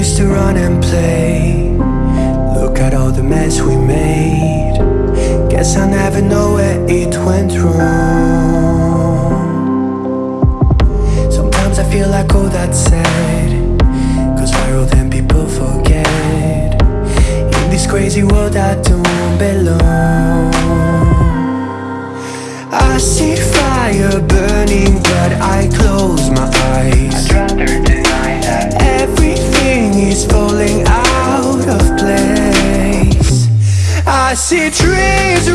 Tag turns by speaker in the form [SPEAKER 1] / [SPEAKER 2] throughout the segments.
[SPEAKER 1] used to run and play. Look at all the mess we made. Guess I never know where it went wrong. Sometimes I feel like all that's said Goes viral then people forget? In this crazy world I don't belong. I see fire burning but I close my eyes see trees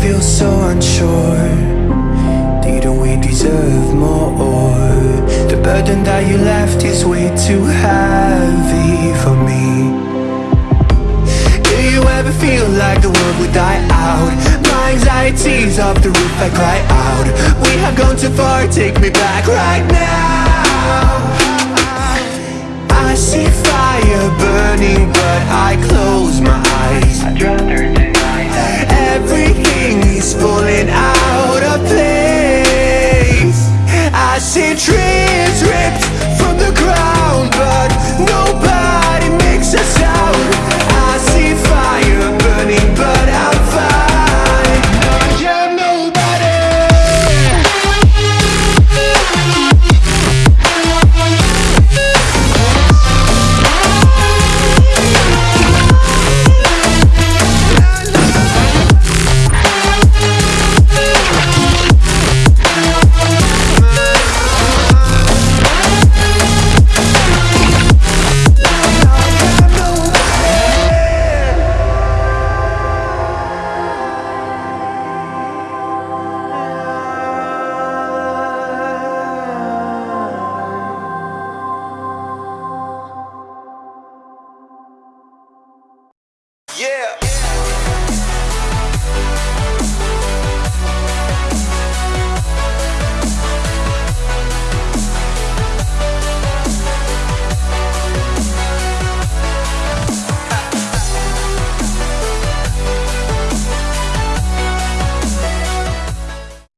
[SPEAKER 1] Feels so unsure. Didn't we deserve more? The burden that you left is way too heavy for me. Do you ever feel like the world would die out? My anxiety's off the roof, I cry out. We have gone too far, take me back right now. I see fire burning but I close my eyes falling out of place. I see trees